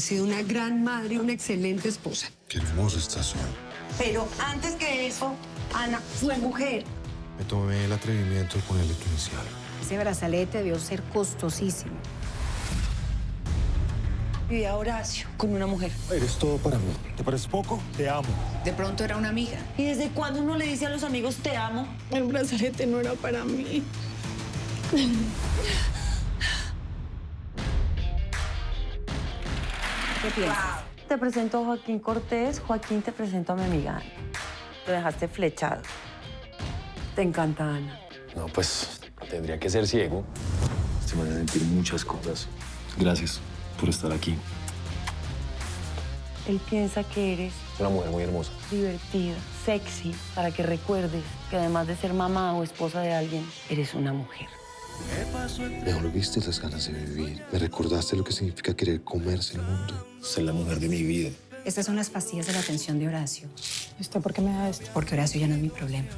Sido una gran madre y una excelente esposa. Qué hermosa estás son. Pero antes que eso, Ana fue mujer. Me tomé el atrevimiento de ponerle tu inicial. Ese brazalete debió ser costosísimo. Y a Horacio con una mujer. Eres todo para mí. ¿Te parece poco? Te amo. De pronto era una amiga. ¿Y desde cuándo uno le dice a los amigos te amo? El brazalete no era para mí. ¿Qué piensas? Te presento a Joaquín Cortés, Joaquín te presento a mi amiga Ana. Lo dejaste flechado. Te encanta Ana. No, pues tendría que ser ciego. Se van a sentir muchas cosas. Gracias por estar aquí. Él piensa que eres Es una mujer muy hermosa. divertida, sexy, para que recuerdes que además de ser mamá o esposa de alguien, eres una mujer. Me volviste las ganas de vivir. Me recordaste lo que significa querer comerse el mundo. Ser la mujer de mi vida. Estas son las pastillas de la atención de Horacio. ¿Usted por qué me da esto? Porque Horacio ya no es mi problema.